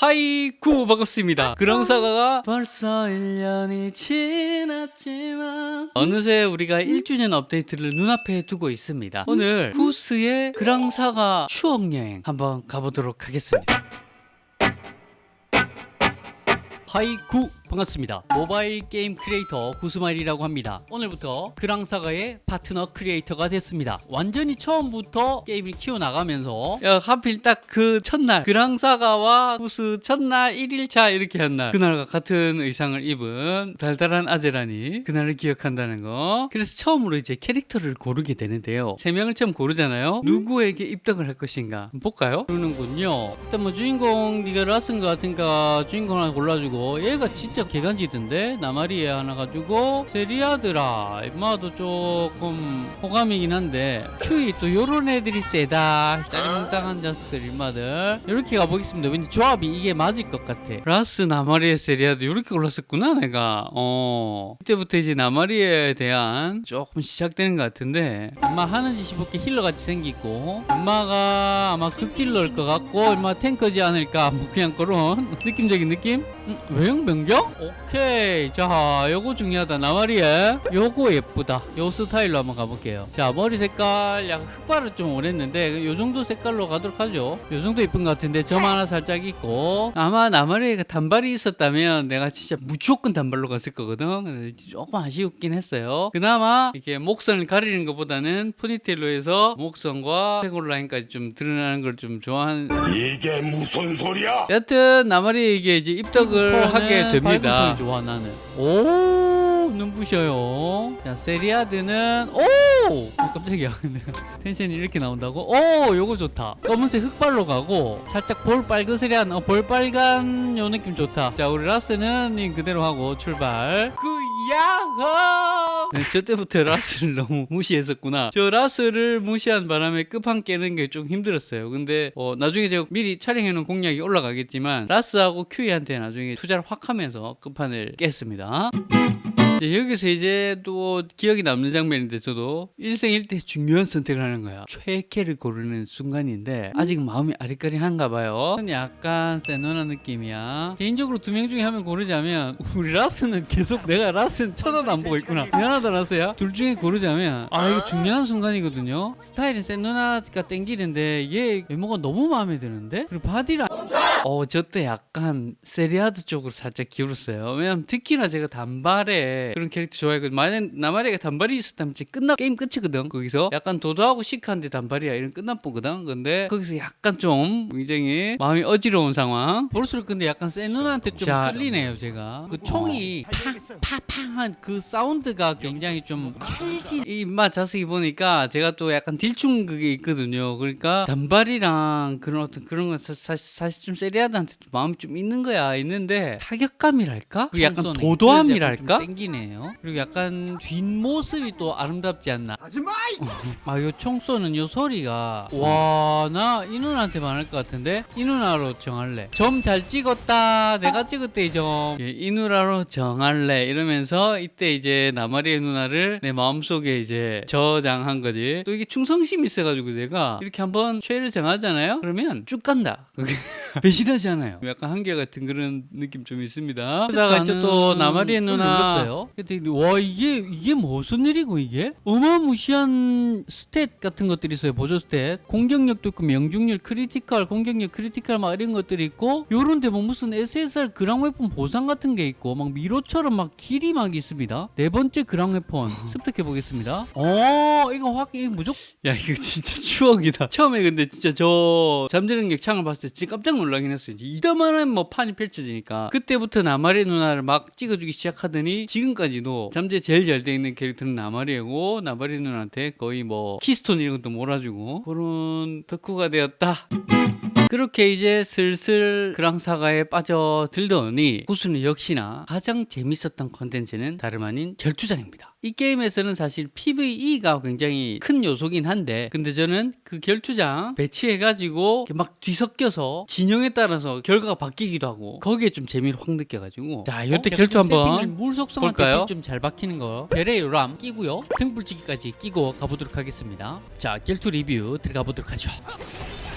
하이쿠 반갑습니다. 그랑사가가 벌써 1년이 지났지만 어느새 우리가 1주년 업데이트를 눈앞에 두고 있습니다. 오늘 구스의 그랑사가 추억여행 한번 가보도록 하겠습니다. 하이쿠 반갑습니다. 모바일 게임 크리에이터 구스마일이라고 합니다. 오늘부터 그랑사가의 파트너 creator가 됐습니다. 완전히 처음부터 게임을 키워나가면서 야, 하필 딱 그 첫날 그랑사가와 구스 첫날 1일차 이렇게 한 날 그날과 같은 의상을 입은 달달한 아재라니 그날을 기억한다는 거. 그래서 처음으로 이제 캐릭터를 고르게 되는데요. 세 명을 처음 고르잖아요. 누구에게 입덕을 할 것인가 볼까요? 그러는군요. 일단 뭐 주인공 네가 라스인 것 같으니까 주인공 하나 골라주고 얘가 진짜 개간지던데? 나마리에 하나 가지고. 세리아드라 임마도 조금 호감이긴 한데. 큐이 또 요런 애들이 세다. 짜리몽땅한 자식들 임마들. 이렇게 가보겠습니다. 왠지 조합이 이게 맞을 것 같아. 라스 나마리에 세리아드 이렇게 골랐었구나 내가. 어. 이때부터 이제 나마리에 대한 조금 시작되는 것 같은데. 임마 하는 짓이 볼게 healer같이 생기고. 임마가 아마 극딜러일 것 같고 임마 탱커지 않을까. 뭐 그냥 그런. 느낌적인 느낌? 음, 외형 변경? 오케이. 자 요거 중요하다. 나마리에 요거 예쁘다. 요 스타일로 한번 가볼게요. 자 머리 색깔 약간 흑발을 좀 원했는데 요 정도 색깔로 가도록 하죠. 요 정도 예쁜 것 같은데 점 하나 살짝 있고. 아마 나마리에가 단발이 있었다면 내가 진짜 무조건 단발로 갔을 거거든. 조금 아쉬웠긴 했어요. 그나마 이렇게 목선을 가리는 것보다는 포니테일로 해서 목선과 해골 라인까지 좀 드러나는 걸 좀 좋아하는 이게 무슨 소리야? 여튼 나마리에게 이제 입덕을 하게 됩니다. 좋아 나는. 오 눈부셔요. 자 세리아드는 오 깜짝이야. 텐션이 이렇게 나온다고? 오 요거 좋다. 검은색 흑발로 가고 살짝 볼 빨그스레한 어, 볼 빨간 요 느낌 좋다. 자 우리 라스는 님 그대로 하고 출발. 그 야호! 네, 저 때부터 라스를 너무 무시했었구나. 저 라스를 무시한 바람에 끝판 깨는 게 좀 힘들었어요. 근데 어, 나중에 제가 미리 촬영해놓은 공략이 올라가겠지만 라스하고 큐이한테 나중에 투자를 확 하면서 끝판을 깼습니다. 여기서 이제 또 기억이 남는 장면인데 저도 일생일대 중요한 선택을 하는 거야. 최애캐를 고르는 순간인데 아직 마음이 아리까리한가 봐요. 약간 세노나 느낌이야. 개인적으로 두 명 중에 한 명 고르자면 우리 라스는 계속 내가 라스는 쳐다도 안 보고 있구나. 미안하다 라스야. 둘 중에 고르자면 아 이거 중요한 순간이거든요. 스타일은 세노나가 땡기는데 얘 외모가 너무 마음에 드는데? 그리고 바디라 어, 저 때 약간 세리아드 쪽으로 살짝 기울었어요. 왜냐면 특히나 제가 단발에 그런 캐릭터 좋아했거든. 만약 나마리가 단발이 있었다면 끝나 게임 끝이거든. 거기서 약간 도도하고 시크한데 단발이야 이런 끝나뿌거든. 근데 거기서 약간 좀 굉장히 마음이 어지러운 상황. 볼수록 근데 약간 센 누나한테 좀 자, 끌리네요, 제가. 그 총이 팡팡팡한 그 사운드가 굉장히 좀 찰진 이맛 자세히 보니까 제가 또 약간 딜충 그게 있거든요. 그러니까 단발이랑 그런 어떤 그런 건 사, 사, 사실 좀 세리아드한테 좀 마음이 좀 있는 거야 있는데 타격감이랄까? 그 약간. 도도함이랄까? 그래서 땡기네요. 그리고 약간 뒷모습이 또 아름답지 않나. 아, 요 총 쏘는 요 소리가 와, 나 이 누나한테 말할 것 같은데 이 누나로 정할래. 점 잘 찍었다. 내가 찍었대 이 점. 예, 이 누나로 정할래 이러면서 이때 이제 나마리의 누나를 내 마음속에 이제 저장한 거지 또 이게 충성심이 있어가지고 내가 이렇게 한번 최애를 정하잖아요 그러면 쭉 간다 그게 배신하지 않아요 약간 한결 같은 그런 느낌 좀 있습니다 그러다가 이제 또 나마리에 누나 와 이게 이게 무슨 일이고 이게? 어마무시한 stat 같은 것들이 있어요 보조 stat. 공격력도 있고 명중률 critical 공격력 critical 막 이런 것들이 있고 요런데 뭐 무슨 SSR 그랑 weapon 보상 같은 게 있고 막 미로처럼 막 길이 막 있습니다. 네 번째 그랑 weapon 습득해 보겠습니다. 어 이거 확 이거 무조건 야 이거 진짜 추억이다. 처음에 근데 진짜 저 잠재능력 창을 봤을 때 진짜 깜짝 놀라긴 했어요. 이제 이따만한 뭐 판이 펼쳐지니까. 그때부터 나마리 누나를 막 찍어주기 시작하더니 지금 까지도 잠재 제일 잘 돼 있는 캐릭터는 나마리고 나마리 누나한테 거의 뭐 keystone 이런 것도 몰아주고 그런 덕후가 되었다 그렇게 이제 슬슬 그랑사가에 빠져들더니 구스는 역시나 가장 재밌었던 컨텐츠는 다름 아닌 결투장입니다. 이 게임에서는 사실 PVE가 굉장히 큰 요소긴 한데 근데 저는 그 결투장 배치해가지고 막 뒤섞여서 진영에 따라서 결과가 바뀌기도 하고 거기에 좀 재미를 확 느껴가지고 자 이때 결투 한번 볼까요? 좀잘 박히는 거. 별의 람 끼고요. 등불치기까지 끼고 가보도록 하겠습니다. 자, 결투 리뷰 들어가 보도록 하죠.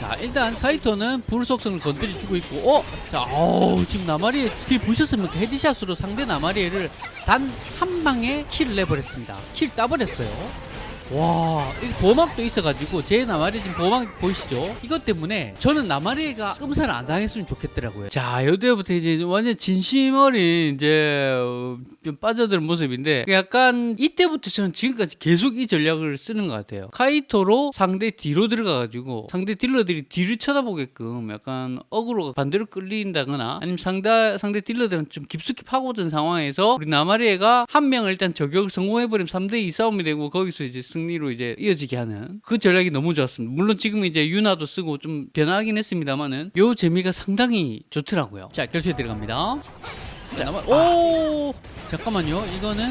자 일단 카이토는 불 속성을 건드려주고 있고 어? 자 어우 지금 나마리 kill 보셨습니까? headshot으로 상대 나마리를 단 한 방에 kill을 내버렸습니다 kill 따버렸어요 와, 이 보막도 있어가지고 제 나마리 지금 보막 보이시죠? 이것 때문에 저는 나마리가 끔살 안 당했으면 좋겠더라고요. 자, 요때부터 이제 완전 진심 어린 이제 어, 좀 빠져드는 모습인데 약간 이때부터 저는 지금까지 계속 이 전략을 쓰는 것 같아요. 카이토로 상대 뒤로 들어가가지고 상대 딜러들이 뒤를 쳐다보게끔 약간 어그로 반대로 끌린다거나 아니면 상대 상대 딜러들은 좀 깊숙이 파고든 상황에서 우리 나마리에가 한 명을 일단 저격을 성공해버리면 3대2 싸움이 되고 거기서 이제 승 리로 이제 이어지게 하는 그 전략이 너무 좋았습니다. 물론 지금 이제 유나도 쓰고 좀 변하긴 했습니다만은 요 재미가 상당히 좋더라고요. 자 결투에 들어갑니다. 자, 나마- 오 잠깐만요. 이거는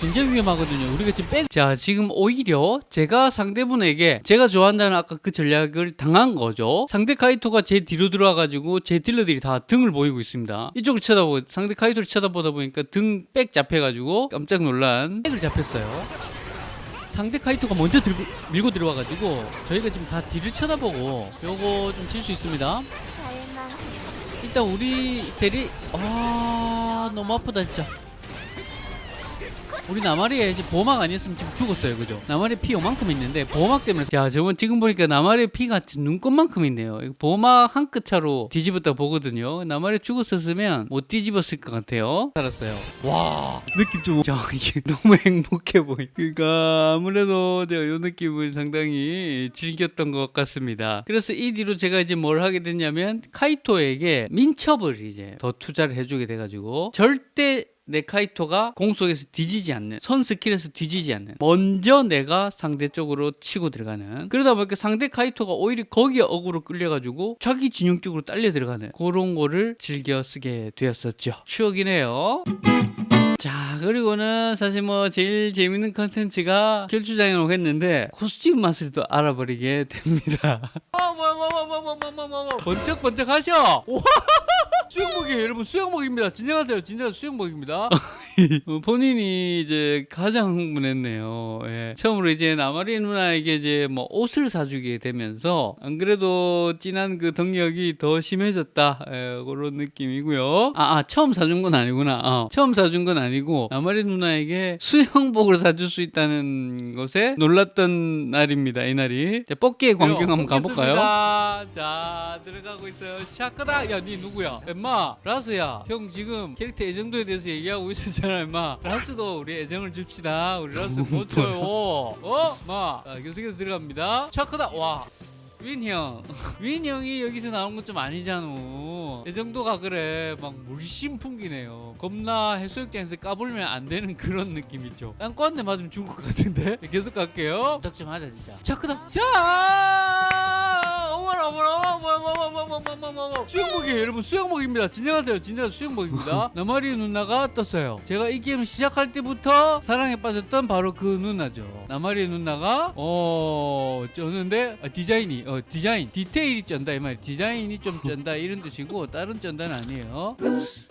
굉장히 위험하거든요. 우리가 지금 백. 자, 지금 오히려 제가 상대분에게 제가 좋아한다는 아까 그 전략을 당한 거죠. 상대 카이토가 제 뒤로 들어와가지고 제 딜러들이 다 등을 보이고 있습니다. 이쪽을 쳐다보고 상대 카이토를 쳐다보다 보니까 등 백 잡혀가지고 깜짝 놀란 백을 잡혔어요. 상대 카이토가 먼저 들고, 밀고 들어와가지고 저희가 지금 다 뒤를 쳐다보고 요거 좀질수 있습니다. 일단 우리 셀이 아 너무 아프다 진짜. 우리 나마리에 이제 보호막 아니었으면 지금 죽었어요, 그죠? 나마리 피 요만큼 있는데 보호막 때문에 야 저번 지금 보니까 나마리 피가 지금 눈곱만큼 있네요. 보호막 한 끗 차로 뒤집었다 보거든요. 나마리 죽었었으면 못 뒤집었을 것 같아요. 살았어요. 와 느낌 좀, 야 이게 너무 행복해 보이. 그러니까 아무래도 제가 이 느낌을 상당히 즐겼던 것 같습니다. 그래서 이 뒤로 제가 이제 뭘 하게 됐냐면 카이토에게 민첩을 이제 더 투자를 해주게 돼가지고 절대 내 카이토가 공속에서 뒤지지 않는 선 스킬에서 뒤지지 않는 먼저 내가 상대 쪽으로 치고 들어가는 그러다 보니까 상대 카이토가 오히려 거기에 어그로 끌려가지고 자기 진영 쪽으로 딸려 들어가는 그런 거를 즐겨 쓰게 되었었죠. 추억이네요 자 그리고는 사실 뭐 제일 재밌는 컨텐츠가 결투장에 오겠는데 코스튬 맛을 또 알아버리게 됩니다. 어, 뭐야 뭐야 뭐야 뭐야 뭐야 뭐야 뭐야 번쩍 번쩍 하셔! 와 수영복이에요 여러분 수영복입니다. 진정하세요. 진정 수영복입니다. 어, 본인이 이제 가장 흥분했네요. 예. 처음으로 이제 나마리 누나에게 이제 뭐 옷을 사주게 되면서 안 그래도 진한 그 덕력이 더 심해졌다. 예, 그런 느낌이고요. 아, 아 처음 사준 건 아니구나. 어, 처음 사준 건 아니 고 나마리 누나에게 수영복을 사줄 수 있다는 것에 놀랐던 날입니다 이날이. 자, 뽑기의 광경 한번 가볼까요? 자 들어가고 있어요. 샤크다! 야 니 누구야? 엠마 라스야. 형 지금 캐릭터 애정도에 대해서 얘기하고 있었잖아 엠마. 라스도 우리 애정을 줍시다. 우리 라스 못 줘요. 어? 마. 자, 계속해서 들어갑니다. 샤크다! 와 윈 형. 윈 형이 여기서 나온 건 좀 아니잖아. 애정도가 그래. 막 물씬 풍기네요. 겁나 해수욕장에서 까불면 안 되는 그런 느낌 있죠. 땅꼬한대 맞으면 죽을 것 같은데? 계속 갈게요. 부탁 좀 하자 진짜. 자 크다 자 수영복이에요 여러분 수영복입니다. 진정하세요. 진정 수영복입니다. 나마리 누나가 떴어요. 제가 이 게임 시작할 때부터 사랑에 빠졌던 바로 그 누나죠. 나마리 누나가 어 쩌는데 아, 디자인이 어 디자인 디테일이 쩐다 이말 디자인이 좀 쩐다 이런 뜻이고 다른 쩐다는 아니에요.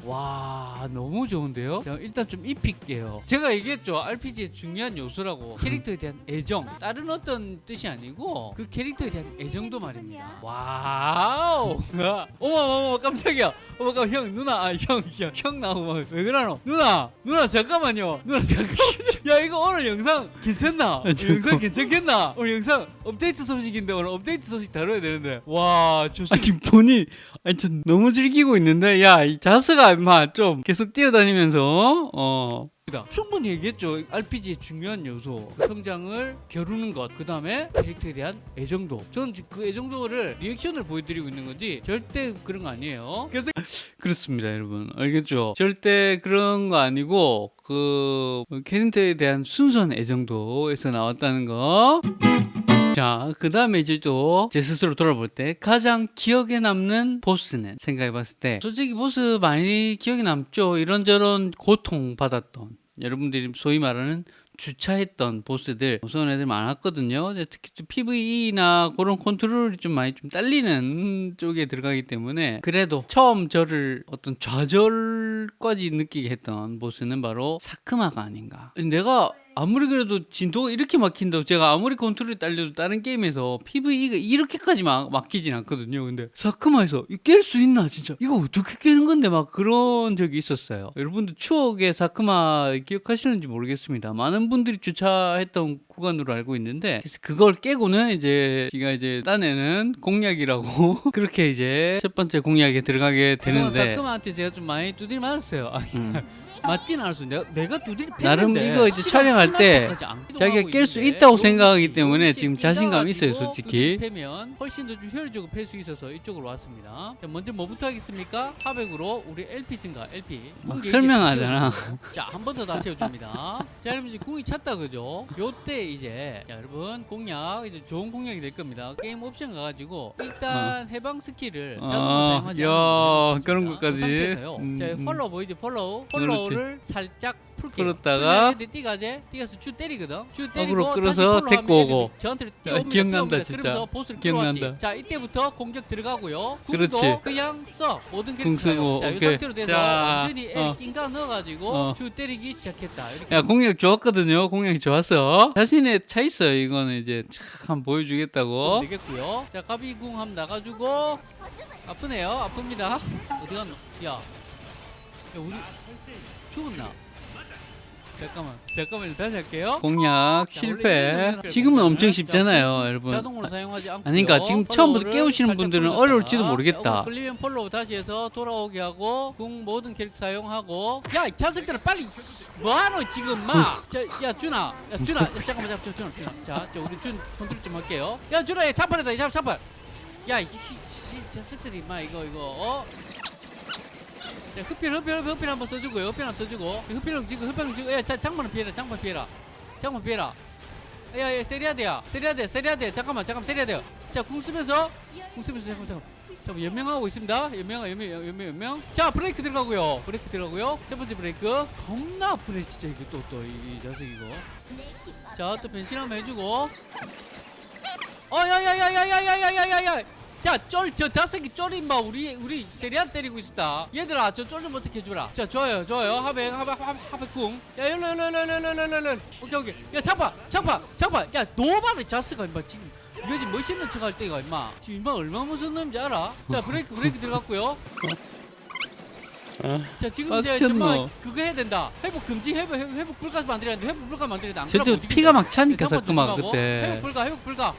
와 너무 좋은데요? 자, 일단 좀 입힐게요. 제가 얘기했죠. RPG의 중요한 요소라고. 캐릭터에 대한 애정. 다른 어떤 뜻이 아니고 그 캐릭터에 대한 애정도 말입니다 wow. 어머 어머 깜짝이야. 어머 깜 형 누나. 아형형 형 나오고 왜 그러노? 누나 누나 잠깐만요. 누나 잠깐만 야 이거 오늘 영상 괜찮나? 영상 괜찮겠나? 오늘 영상 업데이트 소식인데 오늘 업데이트 소식 다뤄야 되는데. 와 좋습니다. 아니 본인 아니 저 너무 즐기고 있는데 야 이 자스가 임마 좀 계속 뛰어다니면서 어 충분히 얘기했죠. RPG의 중요한 요소. 그 성장을 겨루는 것. 그 다음에 캐릭터에 대한 애정도. 저는 그 애정도를 리액션을 보여드리고 있는 거지 절대 그런 거 아니에요. 그래서 그렇습니다, 여러분. 알겠죠? 절대 그런 거 아니고 그 캐릭터에 대한 순수한 애정도에서 나왔다는 거. 자, 그 다음에 이제 또 제 스스로 돌아볼 때 가장 기억에 남는 보스는 생각해 봤을 때 솔직히 보스 많이 기억에 남죠. 이런저런 고통 받았던 여러분들이 소위 말하는 주차했던 보스들 무서운 애들 많았거든요. 특히 좀 PVE나 그런 컨트롤이 좀 많이 좀 딸리는 쪽에 들어가기 때문에 그래도 처음 저를 어떤 좌절까지 느끼게 했던 보스는 바로 사크마가 아닌가. 내가 아무리 그래도 진도가 이렇게 막힌다고 제가 아무리 컨트롤이 딸려도 다른 게임에서 PVE가 이렇게까지 막 막히진 않거든요. 근데 사크마에서 깰 수 있나 진짜 이거 어떻게 깨는 건데 막 그런 적이 있었어요. 여러분들 추억의 사크마 기억하시는지 모르겠습니다. 많은 분들이 주차했던 구간으로 알고 있는데 그래서 그걸 깨고는 이제 제가 이제 딴에는 공략이라고 그렇게 이제 첫 번째 공략에 들어가게 되는데 사크마한테 제가 좀 많이 두드려 맞았어요. 맞진 않았어. 내가, 내가 두드리 나름 이거 이제 촬영할 때 자기가 깰 수 있다고 생각하기 때문에 지금 자신감이 있어요, 솔직히. 패면 훨씬 더 좀 효율적으로 팰 수 있어서 이쪽으로 왔습니다. 자, 먼저 뭐부터 하겠습니까? 하백으로 우리 LP 증가, LP. 막 설명하잖아. 자, 한 번 더 다 채워줍니다. 자, 여러분 이제 궁이 찼다 그죠? 요때 이제 자, 여러분 공략 이제 좋은 공략이 될 겁니다. 게임 옵션 가가지고 일단 해방 스킬을 어, 자동으로 사용하지 야, 않는 그런 그 것까지. 음, 자, 음. follow 보이죠? follow. 그렇지. follow를 살짝 풀면 애들이 뛰가제 뛰가서 쭉 때리거든. 쭉 때리고 끌어서 데리고 오고. 저한테로 야, 뛰어옵니다. 기억난다. 진짜. 보스를 기억난다. 자, 이때부터 공격 들어가고요. 그렇지. 그냥 써. 모든 궁 캐릭터 쓰고, 자, 이 오케이. 상태로 돼서 자, 완전히 어. 애 낑가 넣어가지고 어. 쭉 때리기 시작했다. 야 공략 좋았거든요. 공략이 좋았어. 자신의 차 있어요. 이거는 이제 참 보여주겠다고. 되겠고요. 자, 가비궁 한번 나가주고 아프네요. 아픕니다. 어디 갔노? 야, 야 우리 죽었나? 잠깐만, 잠깐만 다시 할게요. 공략 자, 실패. 지금은 엄청 자, 쉽잖아요, 여러분. 자동으로 사용하지 않고. 아니, 그러니까 지금 처음부터 깨우시는 분들은 어려울지도 모르겠다. 끌리면 follow 다시 해서 돌아오게 하고 궁 모든 캐릭터 사용하고. 야, 이 자식들은 빨리 뭐하노 지금 막. 자, 야 준아, 야 준아, 야, 잠깐만, 잠깐, 준아, 준아. 자, 자, 우리 준 컨트롤 좀 할게요. 야 준아, 이. 야, 이 이- 이 자식들이 막 이거 이거 어. 자, 흡필, 흡필, 흡필 한번 써주고요. 흡필 한번 써주고. 흡필 지금 흡필 지금. 야, 자, 장만은 피해라, 장만 피해라. 장만 피해라. 야, 야, 세리아드야. 세리아드, 세리아드. 잠깐만, 잠깐 세리아드. 자, 궁 쓰면서, 궁 쓰면서, 잠깐만, 잠깐만. 잠깐 연명하고 있습니다. 연명, 연명, 연명, 연명. 자, 브레이크 들어가고요. 브레이크 들어가고요. 첫 번째 브레이크. 겁나 아프네, 진짜 이거 또, 또, 이, 이 자식 이거. 자, 또 변신 한번 해주고. 어, 야, 야, 야, 야, 야, 야, 야, 야, 야, 야. 야, 쫄, 저 자식이 쫄이 마 우리 우리 세리안 때리고 있다. 얘들아, 저 쫄 좀 어떻게 해주라. 자, 좋아요, 좋아요. 하백, 하백, 하백, 하백궁. 야, 일로, 일로, 일로, 일로, 일로, 일로, 일로. 오케이, 오케이. 야, 잡아, 잡아, 잡아. 야, 노바를 자스가 임마 지금. 이거 지금 멋있는 척 할 때가 임마. 지금 임마 얼마나 무서운 놈인지 알아? 자, 브레이크, 브레이크 들어갔고요. 자, 지금 이제 빡쳤노. 정말 그거 해야 된다. 회복 금지, 회복, 회복, 회복 불가 만들어야 돼. 회복 불가 만들어야 돼. 안 저도 그러면 못 피가 막. 차니까 조심하고. 그때. 회복 불가, 회복 불가.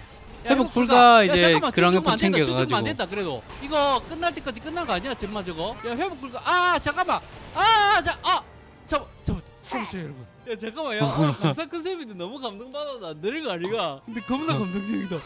야, 회복 불가 이제 춤추면 챙겨가지고. 안 된다 그래도. 이거 끝날 때까지 끝난 거 아니야 전마 저거? 야 회복 불가. 아 잠깐만. 아자아 잠깐 잠깐 잠깐만요 여러분. 야 잠깐만 야? 오늘 강사 컨셉인데 너무 감동받아 나 느린 아니가? 근데 겁나 감동적이다.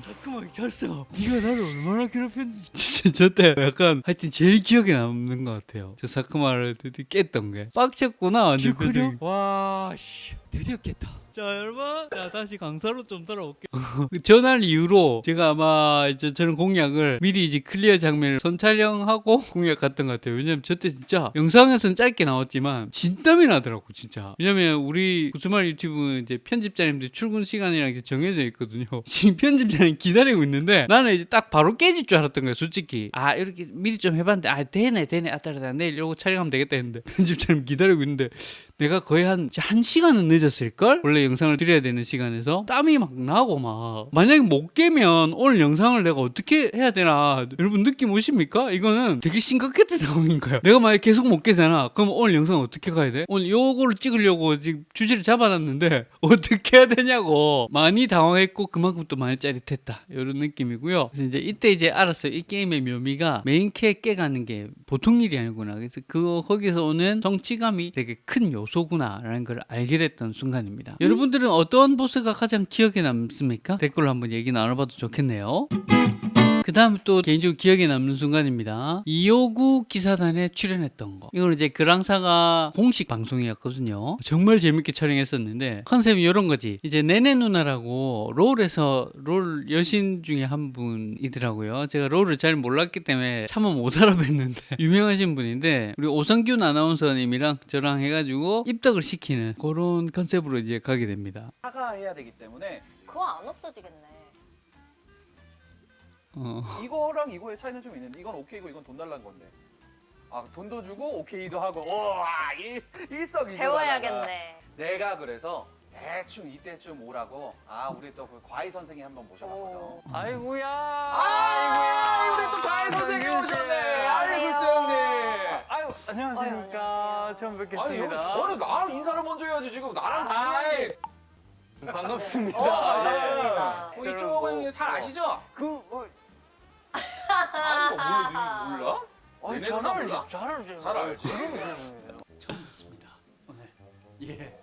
잠깐만 졌어. 네가 나를 얼마나 괴롭혔는지. 진짜 저때 약간 하여튼 제일 기억에 남는 것 같아요. 저 사크마를 드디어 깼던 게. 빡쳤구나 완전. 기억하냐? 와씨. 드디어 깼다 자 여러분 자 다시 강사로 좀 돌아올게요 그 전날 이후로 제가 아마 이제 저는 공략을 미리 이제 클리어 장면을 선 촬영하고 공략 갔던 것 같아요. 왜냐면 저때 진짜 영상에서는 짧게 나왔지만 진땀이 나더라고 진짜. 왜냐면 우리 구스말 유튜브 이제 편집자님들 출근 시간이랑 이렇게 정해져 있거든요. 지금 편집자님 기다리고 있는데 나는 이제 딱 바로 깨질 줄 알았던 거야 솔직히. 아 이렇게 미리 좀 해봤는데 아 되네 되네 아따라다 내일 요거 촬영하면 되겠다 했는데 편집자님 기다리고 있는데 내가 거의 한, 이제 한 시간은 늦었을걸? 원래 영상을 드려야 되는 시간에서 땀이 막 나고 막. 만약에 못 깨면 오늘 영상을 내가 어떻게 해야 되나. 여러분 느낌 오십니까? 이거는 되게 심각했던 상황인 거야. 내가 만약에 계속 못 깨잖아. 그럼 오늘 영상 어떻게 가야 돼? 오늘 요거를 찍으려고 지금 주제를 잡아놨는데 어떻게 해야 되냐고. 많이 당황했고 그만큼 또 많이 짜릿했다. 이런 느낌이고요. 그래서 이제 이때 이제 알았어요. 이 게임의 묘미가 메인 캐 깨가는 게 보통 일이 아니구나. 그래서 그 거기서 오는 성취감이 되게 큰 요소구나 라는 걸 알게 됐던 순간입니다. 여러분 들은 어떤 보스가 가장 기억에 남습니까? 댓글로 한번 얘기 나눠봐도 좋겠네요. 그 다음 또 개인적으로 기억에 남는 순간입니다. 259 기사단에 출연했던 거. 이거는 이제 그랑사가 공식 방송이었거든요. 정말 재밌게 촬영했었는데 컨셉이 이런 거지. 이제 네네 누나라고 롤에서 롤 여신 중에 한 분이더라고요. 제가 롤을 잘 몰랐기 때문에 차마 못 알아뵀는데 유명하신 분인데 우리 오성균 아나운서님이랑 저랑 해가지고 입덕을 시키는 그런 컨셉으로 이제 가게 됩니다. 사과해야 되기 때문에 그거 안 없어지겠네. 어. 이거랑 이거의 차이는 좀 있는데 이건 오케이고 이건 돈 달라는 건데 아, 돈도 주고 오케이도 하고 와 일, 일석이조 배워야겠네. 내가 그래서 대충 이때쯤 오라고 아 우리 또 그 과외 선생님 한번 모셔봤거든 오. 아이고야. 아이고야 우리 또 과외 선생님 오셨네 아이고 수영님 아유 안녕하십니까. 처음 아니 여기 뵙겠습니다. 저는 나랑 인사를 먼저 해야지 지금 나랑 비밀이 반갑습니다. 어, 네. 반갑습니다. 뭐 이쪽은 잘 아시죠? 그 어, 아니 뭐 몰라? 아니, 잘다 알지. 몰라? 잘 알지. 잘 알지. 처음 뵙습니다. 오늘. 예.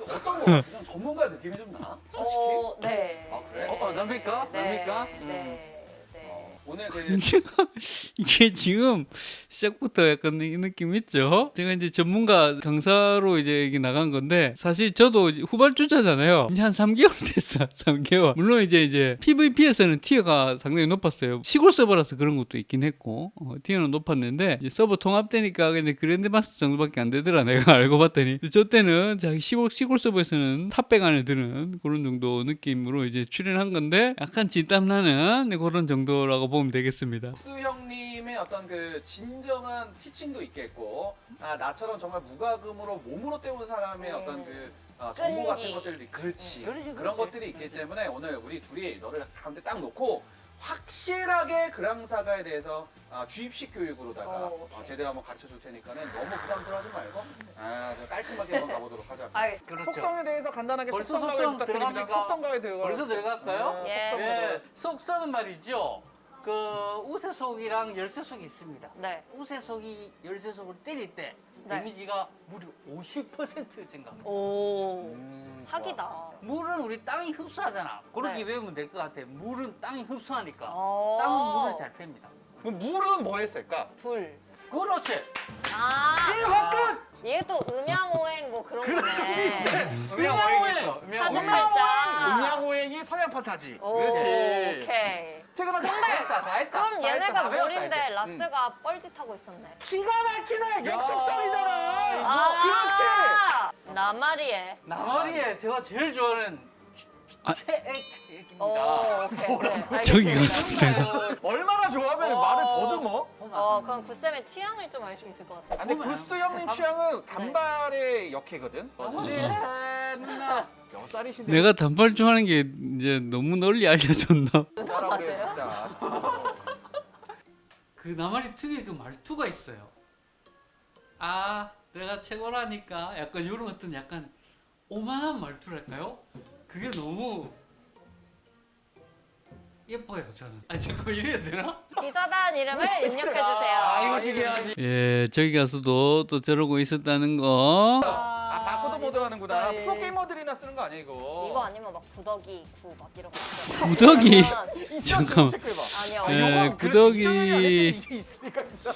어떤 거 그냥 전문가 느낌이 좀 나? 솔직히 어, 네. 아, 그래? 어, 어, 납니까? 네. 납니까? 네. 음. 네. 어, 오늘 그 이게 지금 시작부터 약간 이 느낌 있죠? 제가 이제 전문가 강사로 이제 이게 나간 건데 사실 저도 후발주자잖아요. 이제 한 3개월 됐어. 3개월. 물론 이제 이제 PVP에서는 티어가 상당히 높았어요. 시골 서버라서 그런 것도 있긴 했고 어, 티어는 높았는데 서버 통합되니까 근데 그랜드 마스터 정도밖에 안 되더라. 내가 알고 봤더니. 저 때는 자기 시골 시골 서버에서는 탑백 안에 드는 그런 정도 느낌으로 이제 출연한 건데 약간 진땀 나는 그런 정도라고 보면 되겠습니다. 수 형님의 어떤 그 진정한 티칭도 있겠고 아, 나처럼 정말 무과금으로 몸으로 때운 사람의 음. 어떤 그 아, 정보 같은 끈기. 것들이 그렇지 음, 그렇지, 그런 그렇지. 것들이 있기 때문에 오늘 우리 둘이 너를 가운데 딱 놓고 확실하게 그랑사가에 대해서 아, 주입식 교육으로다가 어, 어, 제대로 한번 가르쳐 줄 테니까는 너무 부담스러워하지 말고 아, 좀 깔끔하게 한번 가보도록 하자. 그렇죠. 속성에 대해서 간단하게 벌써 속성 부탁드립니다. 들어갑니까? 속성 가이드 벌써 들어갈까요? 네, 예. 속성 예. 속삭은 말이죠. 그 우세속이랑 열쇠속이 있습니다. 네. 우세속이 열쇠속을 때릴 때 네. 데미지가 무려 50% 증가합니다. 오. 음, 사기다. 물은 우리 땅이 흡수하잖아. 그렇게 네. 외우면 될 것 같아. 물은 땅이 흡수하니까 어. 땅은 물을 잘 팹니다. 그럼 물은 뭐 했을까? 불. 그렇지. 아. 얘또 음양오행 뭐 그런 거네. 음양오행했어. 사주 팔자. 음양오행이 서양 판타지. 오, 그렇지. 오케이. 퇴근하자. 다 했다. 그럼 얘네가 이제. 라스가 뻘짓하고 있었네. 기가 막히네. 역속성이잖아. 아. 나말이에. 나머리에 제가 제일 좋아하는 아. 최애입니다. 오, 오케이. 네, 저기. 가서. 얼마나 좋아하면 말을 더듬어. 어, 그럼 구쌤의 취향을 좀 알 수 있을 것 같아. 아, 근데 구스 형님 취향은 단발의 역해거든. 누나. 몇 살이신데? 내가 단발 좋아하는 게 이제 너무 널리 알려졌나? 뭐라 그래 진짜. 그 나만의 특유의 그 말투가 있어요. 아, 내가 최고라니까 약간 이런 어떤 약간 오만한 말투랄까요? 그게 너무 예뻐요, 저는. 아, 잠깐 이래야 되나? 기사단 이름을 입력해주세요. 아 이거 시기야지. 예, 저기 가서도 또 저러고 있었다는 거. 아 바코드 모드 하는구나. 스타일. 프로게이머들이나 쓰는 거 아니야 이거? 이거 아니면 막 구더기 구 막 이런 거. 구더기? 잠깐만. 아니요. 예, 구더기. 진짜.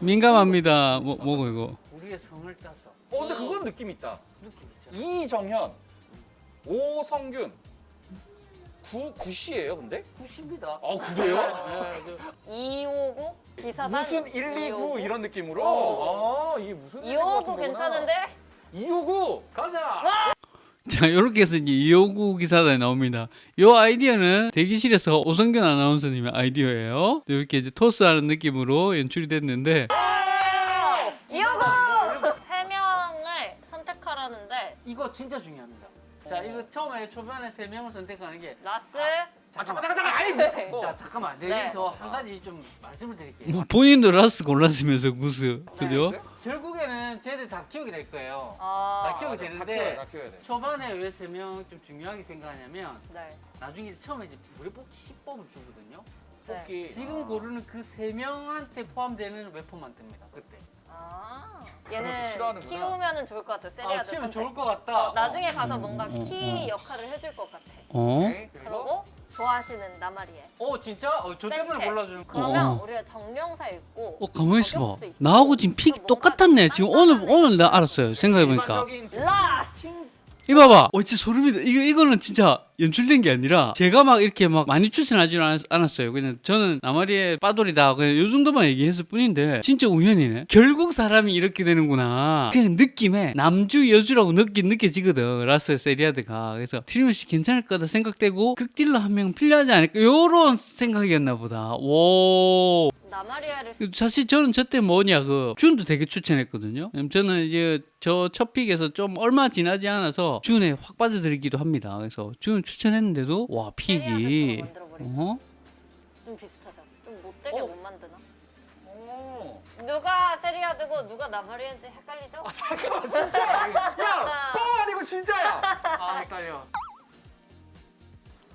민감합니다. 뭐, 뭐고 이거? 우리의 성을 따서 어 근데 그건 느낌 있다. 이정현, 오성균, 구 구씨예요 근데? 90입니다. 아 그래요? 네, 그259 기사단 무슨 129 이런 느낌으로? 어. 아 이게 무슨 259 괜찮은데? 259 가자. 자, 이렇게 해서 이제 259 기사단이 나옵니다. 요 아이디어는 대기실에서 오성균 아나운서님의 아이디어예요. 이렇게 이제 토스하는 느낌으로 연출이 됐는데, 259! 세 명을 선택하라는데 이거 진짜 중요합니다. 자, 이거 처음에 초반에 세 명을 선택하는 게 라스 아 잠깐 잠깐 잠깐 아이 뭐 자, 잠깐만. 네. 여기서 한 가지 좀 말씀을 드릴게요. 뭐 본인도 라스 골랐으면서 구스. 그죠? 결국에는 쟤들 다 키우게 될 거예요. 아, 다 키우게 다 키워야 되는데 돼, 다 키워야 돼. 초반에 왜 세 명 좀 중요하게 생각하냐면 네. 나중에 처음에 이제 우리 뽑기 10뽑을 주거든요. 네. 뽑기. 지금 고르는 그 세 명한테 포함되는 웨폰만 뜹니다. 그때. 아, 얘는 싫어하는구나. 키우면은 좋을 것 같아. 아, 세리아드 키우면 선택. 좋을 것 같다. 어, 나중에 가서 뭔가 어, 키 어. 역할을 해줄 것 같아. 어? 오케이, 그리고 좋아하시는 나마리에. 어, 진짜? 어, 저 때문에 센테. 골라주는 거. 그러면 어. 우리가 정명사 읽고 어, 가만히 있어봐. 나하고 지금 픽 뭔가 똑같았네. 지금 오늘, 딴딴하네. 오늘 나 알았어요. 생각해 보니까. 일반적인 라스! 이거 봐봐. 어, 진짜 소름이다. 이거, 이거는 진짜 연출된 게 아니라 제가 막 이렇게 막 많이 추천하지 않- 않았어요. 그냥 저는 나마리의 빠돌이다. 그냥 요 정도만 얘기했을 뿐인데 진짜 우연이네. 결국 사람이 이렇게 되는구나. 그냥 느낌에 남주 여주라고 느끼 느껴지거든. 라스 세리아드가. 그래서 틀림없이 괜찮을 거다 생각되고 극딜러 한 명 필요하지 않을까. 요런 생각이었나 보다. 오. 나마리에를 사실 저는 저때 뭐냐 그 준도 되게 추천했거든요. 저는 이제 저 첫 pick에서 좀 얼마 지나지 않아서 준에 확 빠져들기도 합니다. 그래서 준 추천했는데도 와 pick이 어? 좀 비슷하다. 좀 못되게 어? 못 만드나? 오. 누가 세리아드고 누가 나마리에인지 헷갈리죠? 아 잠깐만 진짜야. 야, 뻥 아니고 진짜야. 아 헷갈려.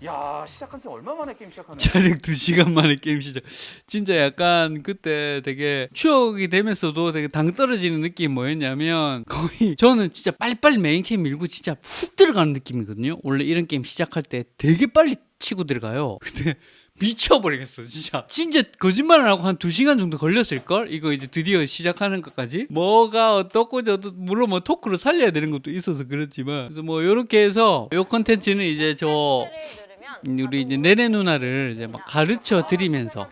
야 시작한 지 얼마 만에 게임 시작하는? 촬영 2시간 만에 게임 시작. 진짜 약간 그때 되게 추억이 되면서도 되게 당 떨어지는 느낌이 뭐였냐면 거의 저는 진짜 빨리빨리 메인 캠 밀고 진짜 훅 들어가는 느낌이거든요. 원래 이런 게임 시작할 때 되게 빨리 치고 들어가요. 근데 미쳐버리겠어 진짜 진짜 거짓말 안 하고 한 2시간 정도 걸렸을걸? 이거 이제 드디어 시작하는 것까지 뭐가 어떻고 저도 물론 뭐 talk로 살려야 되는 것도 있어서 그렇지만 그래서 뭐 요렇게 해서 요 컨텐츠는 이제 저 우리 이제 내내 누나를 이제 막 가르쳐 드리면서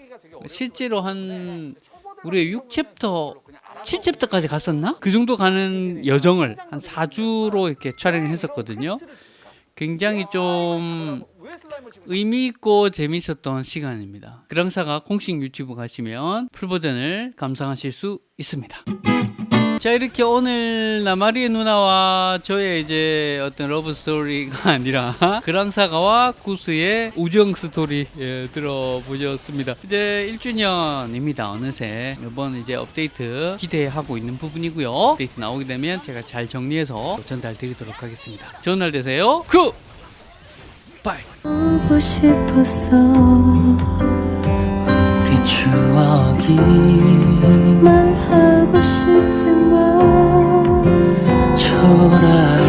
실제로 한 우리 6 chapter 7 chapter까지 갔었나? 그 정도 가는 여정을 한 4주로 이렇게 촬영을 했었거든요. 굉장히 좀 의미 있고 재밌었던 시간입니다. 그랑사가 공식 유튜브 가시면 full 버전을 감상하실 수 있습니다. 자 이렇게 오늘 나마리에 누나와 저의 이제 어떤 러브 스토리가 아니라 그랑사가와 구스의 우정 스토리 예, 들어보셨습니다. 이제 1주년입니다. 어느새 이번 이제 업데이트 기대하고 있는 부분이고요. 업데이트 나오게 되면 제가 잘 정리해서 전달 드리도록 하겠습니다. 좋은 날 되세요. Good! Bye! 추억이 말하고 싶지만 초라